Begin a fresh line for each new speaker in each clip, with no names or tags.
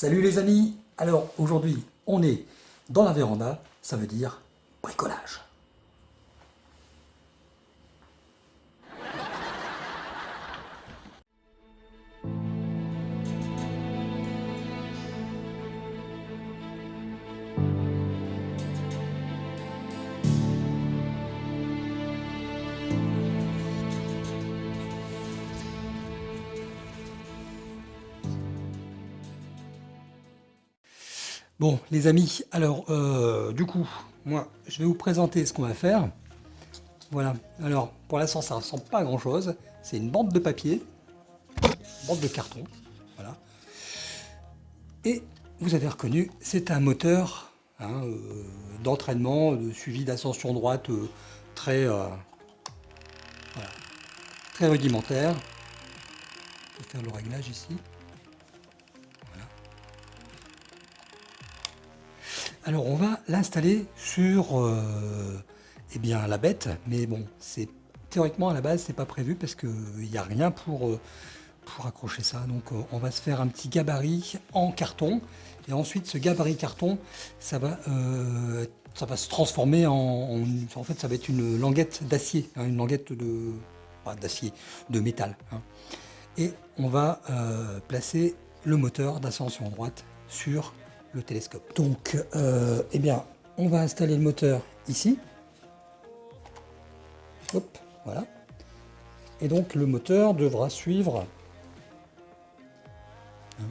Salut les amis Alors aujourd'hui on est dans la véranda, ça veut dire bricolage. Bon, les amis, alors, euh, du coup, moi, je vais vous présenter ce qu'on va faire. Voilà, alors, pour l'instant, ça ne ressemble pas à grand-chose. C'est une bande de papier, une bande de carton, voilà. Et, vous avez reconnu, c'est un moteur hein, euh, d'entraînement, de suivi d'ascension droite euh, très, très rudimentaire. Je vais faire le réglage ici. Alors on va l'installer sur euh, eh bien, la bête, mais bon, c'est théoriquement à la base c'est pas prévu parce qu'il n'y a rien pour, euh, pour accrocher ça. Donc euh, on va se faire un petit gabarit en carton et ensuite ce gabarit carton ça va, ça va se transformer en, en, fait ça va être une languette d'acier, hein, une languette de d'acier, de métal. Hein. Et on va placer le moteur d'ascension droite sur le télescope. Donc, euh, eh bien, on va installer le moteur ici. Hop, voilà. Et donc, le moteur devra suivre. Hein,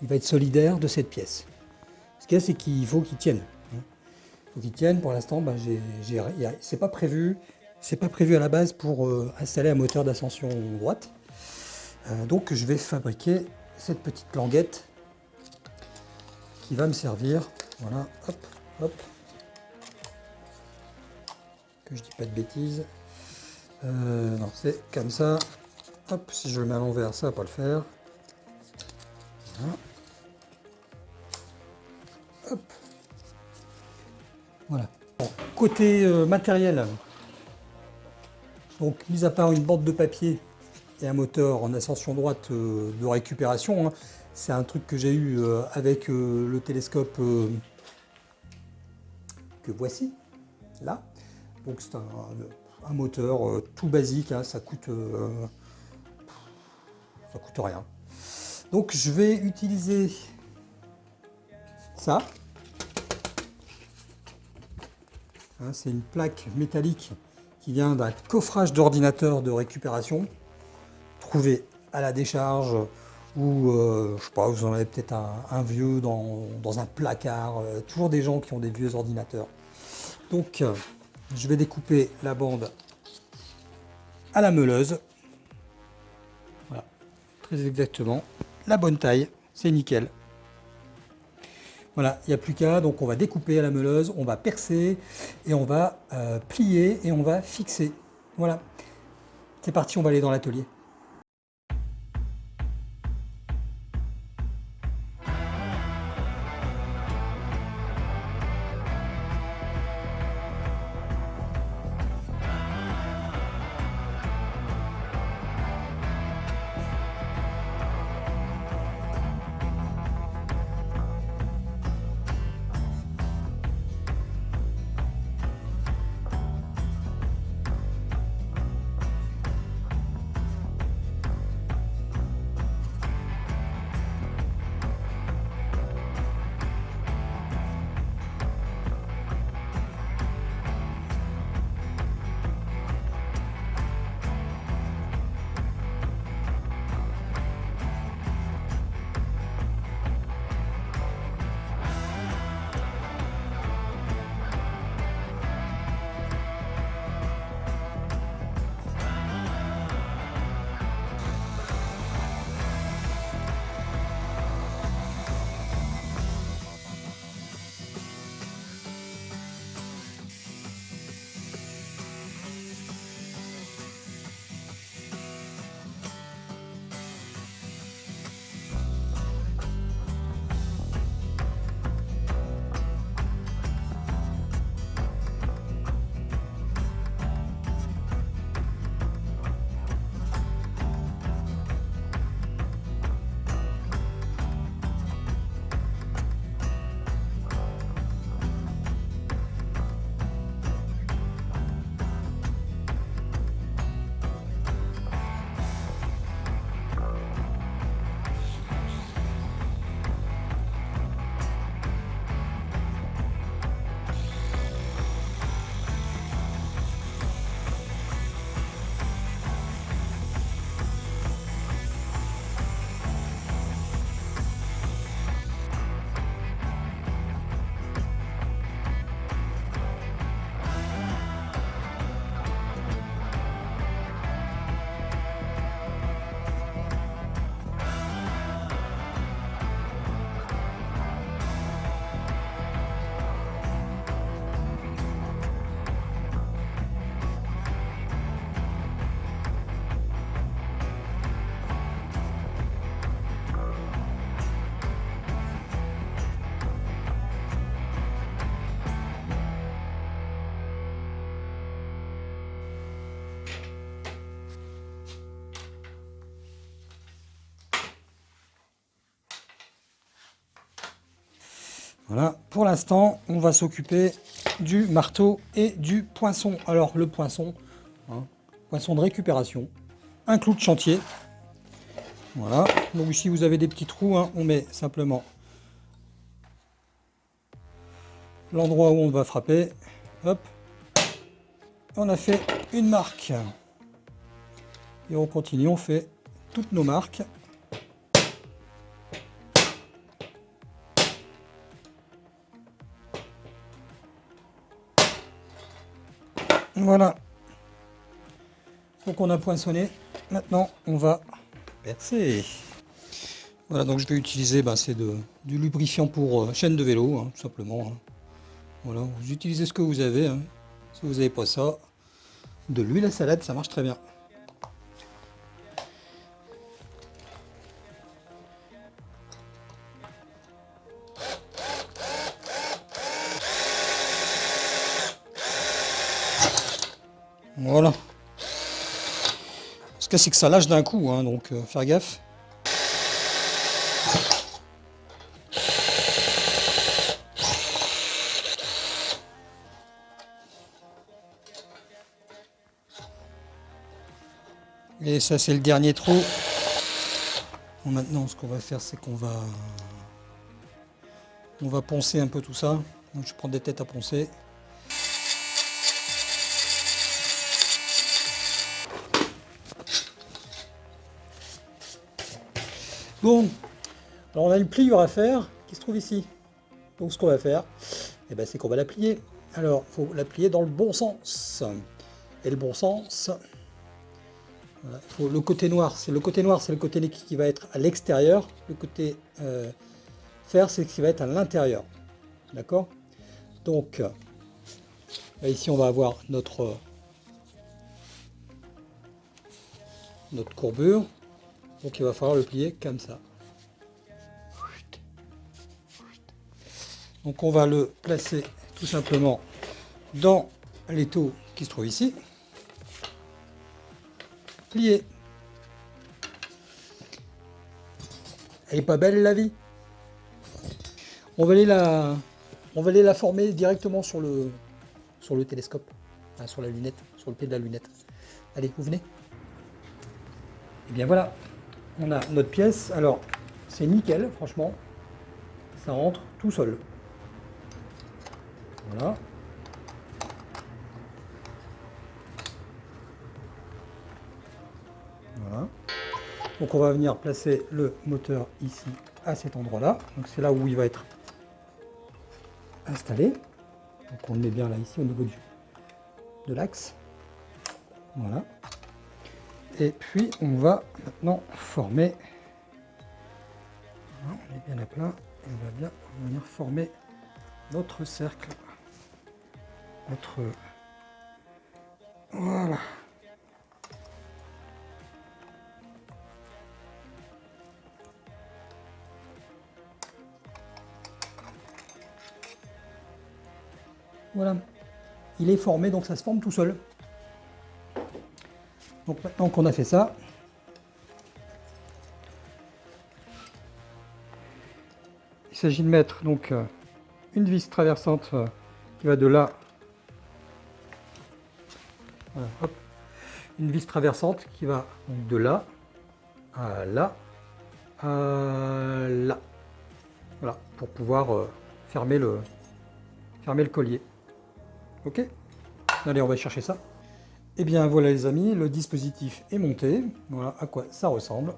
il va être solidaire de cette pièce. Ce qu'il y c'est qu'il faut qu'il tienne. Hein. Il faut qu'il tienne. Pour l'instant, ben, c'est pas prévu. C'est pas prévu à la base pour euh, installer un moteur d'ascension droite. Euh, donc, je vais fabriquer cette petite languette va me servir. Voilà, hop, hop. Que je dis pas de bêtises. Euh, non, c'est comme ça. Hop, si je le mets à l'envers, ça va pas le faire. Voilà. Côté euh, matériel, donc mis à part une bande de papier et un moteur en ascension droite euh, de récupération, hein, c'est un truc que j'ai eu euh, avec euh, le télescope euh, que voici, là. Donc c'est un, moteur tout basique, hein, ça coûte coûte rien. Donc je vais utiliser ça. Hein, c'est une plaque métallique qui vient d'un coffrage d'ordinateur de récupération trouvé à la décharge ou euh, je sais pas, vous en avez peut-être un, vieux dans, un placard, euh, toujours des gens qui ont des vieux ordinateurs. Donc euh, je vais découper la bande à la meuleuse. Voilà, très exactement, la bonne taille, c'est nickel. Voilà, il n'y a plus qu'à, donc on va découper à la meuleuse, on va percer et on va plier et on va fixer. Voilà, c'est parti, on va aller dans l'atelier. Voilà, pour l'instant, on va s'occuper du marteau et du poinçon. Alors, le poinçon, hein, poinçon de récupération, un clou de chantier. Voilà, donc ici vous avez des petits trous, hein. on met simplement l'endroit où on va frapper. Hop, on a fait une marque. Et on continue, on fait toutes nos marques. Voilà. Donc on a poinçonné. Maintenant, on va percer. Voilà, donc je vais utiliser, bah, c'est du lubrifiant pour euh, chaîne de vélo, hein, tout simplement. Hein. Voilà, vous utilisez ce que vous avez. Hein. Si vous n'avez pas ça, de l'huile à salade, ça marche très bien. Voilà. Ce que c'est que ça lâche d'un coup, hein, donc euh, faire gaffe. Et ça c'est le dernier trou. maintenant ce qu'on va faire c'est qu'on va on va poncer un peu tout ça. Je prends des têtes à poncer. Bon, alors on a une pliure à faire qui se trouve ici? Donc ce qu'on va faire, eh ben, c'est qu'on va la plier. Alors, il faut la plier dans le bon sens. Et le bon sens, le côté noir, c'est le côté noir, c'est le côté qui va être à l'extérieur. Le côté euh, fer, c'est ce qui va être à l'intérieur. D'accord? Donc, ici, on va avoir notre, notre courbure. Donc il va falloir le plier comme ça. Donc on va le placer tout simplement dans l'étau qui se trouve ici. Plier. Elle est pas belle la vie? On va, aller la, on va aller la former directement sur le, sur le télescope, sur la lunette, sur le pied de la lunette. Allez, vous venez Et eh bien voilà, on a notre pièce. Alors, c'est nickel, franchement. Ça rentre tout seul. Voilà. Voilà. Donc on va venir placer le moteur ici, à cet endroit-là. Donc c'est là où il va être installé. Donc on le met bien là, ici, au niveau du, de l'axe. Voilà. Et puis on va maintenant former. on est bien à plat. Et on va bien venir former notre cercle. Notre voilà. Voilà. Il est formé, donc ça se forme tout seul. Donc maintenant qu'on a fait ça, il s'agit de mettre donc euh, une vis traversante euh, qui va de là, une vis traversante qui va de là à là à là, voilà, pour pouvoir euh, fermer le fermer le collier. Ok? Allez, on va chercher ça. Et eh bien voilà les amis, le dispositif est monté. Voilà à quoi ça ressemble.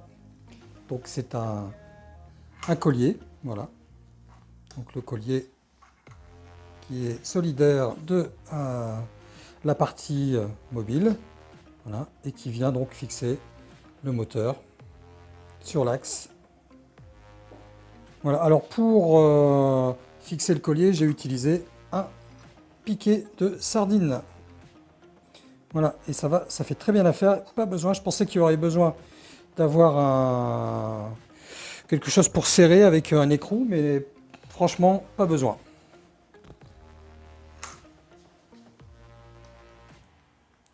Donc c'est un, collier, voilà. Donc le collier qui est solidaire de euh, la partie euh, mobile, voilà, et qui vient donc fixer le moteur sur l'axe. Voilà, alors pour euh, fixer le collier, j'ai utilisé un piqué de sardine. Voilà, et ça va, ça fait très bien l'affaire. Pas besoin, je pensais qu'il y aurait besoin d'avoir un... quelque chose pour serrer avec un écrou, mais franchement, pas besoin.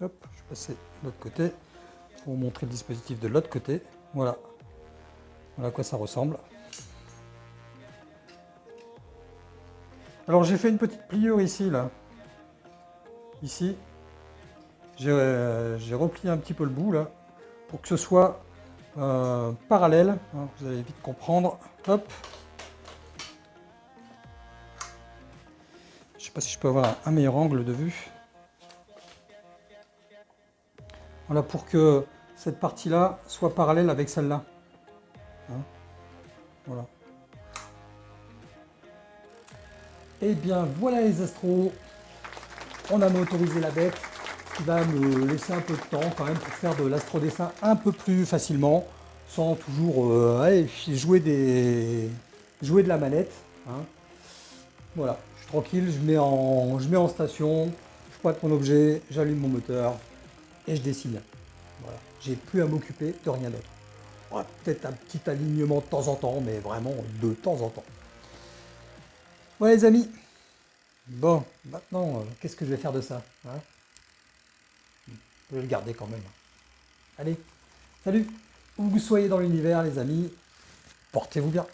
Hop, je vais passer de l'autre côté pour vous montrer le dispositif de l'autre côté. Voilà. Voilà à quoi ça ressemble.
Alors j'ai fait une petite pliure ici, là. Ici. J'ai euh, replié un petit peu le bout, là, pour que ce soit euh, parallèle. Hein, vous allez vite comprendre. Hop. Je sais pas si je peux avoir un meilleur angle de vue. Voilà, pour que cette partie-là soit parallèle avec celle-là. Hein. voilà. Et eh bien voilà les astros, on a motorisé la bête, qui va me laisser un peu de temps quand même pour faire de l'astrodessin un peu plus facilement, sans toujours euh, jouer, des, jouer de la manette. Hein. Voilà, je suis tranquille, je mets en, je mets en station, je pointe mon objet, j'allume mon moteur et je dessine. Voilà, j'ai plus à m'occuper de rien d'autre. Peut-être un petit alignement de temps en temps, mais vraiment de temps en temps. Ouais les amis, bon, maintenant, euh, qu'est-ce que je vais faire de ça hein? Je vais le garder quand même. Allez, salut Où vous soyez dans l'univers les amis, portez-vous bien